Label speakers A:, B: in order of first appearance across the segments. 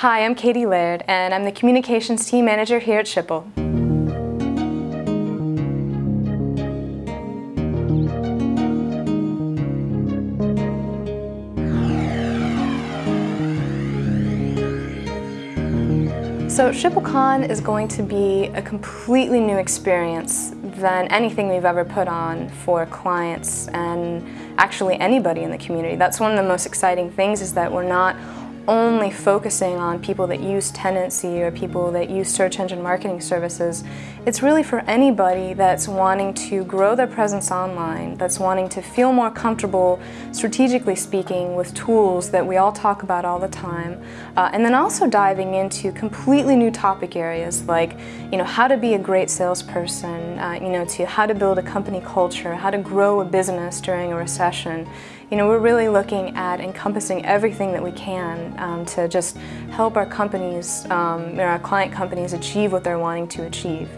A: Hi, I'm Katie Laird, and I'm the Communications Team Manager here at Schipul. So SchipulCon is going to be a completely new experience than anything we've ever put on for clients and actually anybody in the community. That's one of the most exciting things is that we're not only focusing on people that use Tendenci or people that use search engine marketing services. It's really for anybody that's wanting to grow their presence online, that's wanting to feel more comfortable, strategically speaking, with tools that we all talk about all the time, uh, and then also diving into completely new topic areas like, you know, how to be a great salesperson, uh, you know, to how to build a company culture, how to grow a business during a recession. You know, we're really looking at encompassing everything that we can um, to just help our companies, um, our client companies achieve what they're wanting to achieve.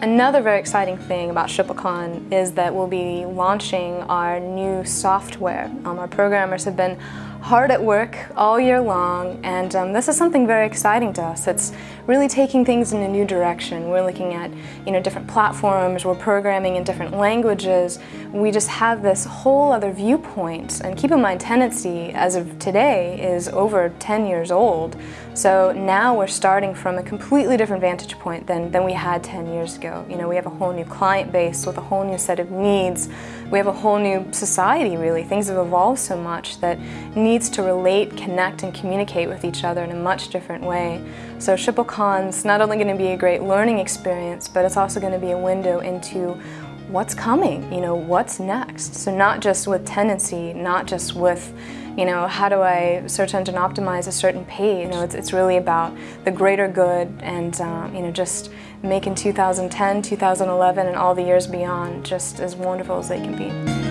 A: Another very exciting thing about SchipulCon is that we'll be launching our new software. Um, our programmers have been hard at work all year long and um, this is something very exciting to us. It's really taking things in a new direction. We're looking at you know different platforms, we're programming in different languages. We just have this whole other viewpoint and keep in mind Tendenci as of today is over 10 years old. So now we're starting from a completely different vantage point than, than we had 10 years ago. You know, we have a whole new client base with a whole new set of needs. We have a whole new society really. Things have evolved so much that needs to relate, connect, and communicate with each other in a much different way. So SchipulCon's not only going to be a great learning experience, but it's also going to be a window into what's coming, you know, what's next. So not just with Tendenci, not just with you know, how do I search engine optimize a certain page? You know, it's, it's really about the greater good and, um, you know, just making 2010, 2011, and all the years beyond just as wonderful as they can be.